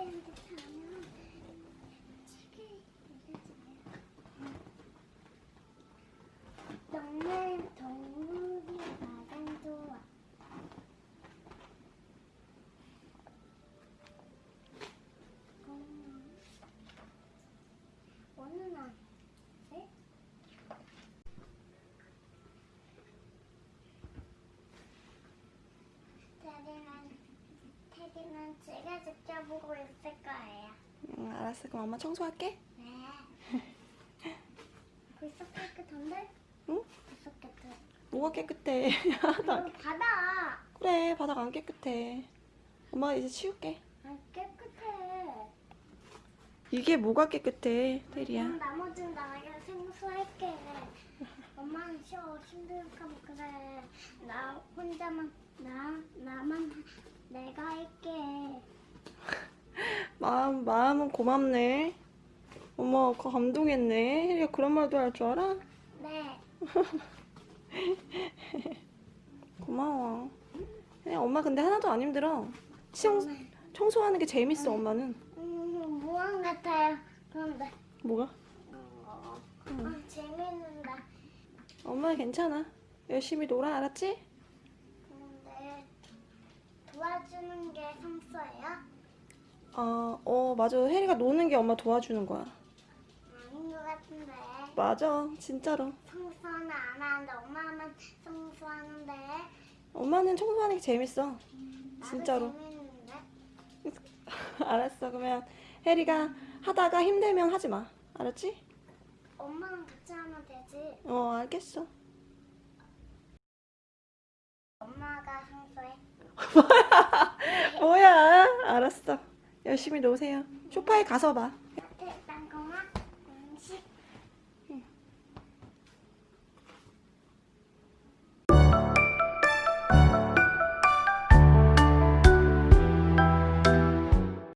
Thank you. 테리는 제가 직접 보고 있을 거예요. 응, 알았어. 그럼 엄마 청소할게. 네. 벌써 깨끗한데? 응? 벌써 깨끗. 뭐가 깨끗해. 여기 바다. 그래, 바닥 안 깨끗해. 엄마가 이제 치울게. 안 깨끗해. 이게 뭐가 깨끗해, 테리야. 그럼 나머지는 나가 생수할게. 엄마는 쉬어 힘들까 뭐 그래. 나 혼자만 나 나만 내가 할게. 마음, 마음은 고맙네. 엄마, 그 감동했네. 혜리가 그런 말도 할 줄 알아? 네. 고마워. 혜리, 엄마 근데 하나도 안 힘들어. 청, 청소하는 게 재밌어, 엄마는. 음, 무한 같아요. 그런데 뭐가? 어, 아, 재밌는데. 엄마 괜찮아. 열심히 놀아, 알았지? 근데 게 성서예요? 어, 어, 맞아. 혜리가 노는 게 엄마 도와주는 거야. 아닌 것 같은데. 맞아, 진짜로. 청소는 안 하는데 엄마만 청소하는데. 엄마는 청소하는 게 재밌어. 나도 진짜로. 재밌는데. 알았어. 그러면 혜리가 하다가 힘들면 하지 마. 알았지? 엄마랑 같이 하면 되지. 어, 알겠어. 엄마가 청소해. 열심히 노세요. 소파에 가서 봐.